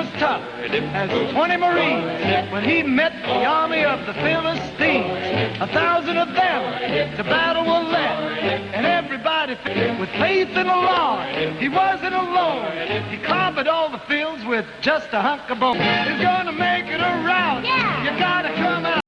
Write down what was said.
was tough as 20 Marines when he met the army of the Philistines. A thousand of them to battle were led, and everybody with faith in the Lord. He wasn't alone. He conquered all the fields with just a hunk of bone. He's gonna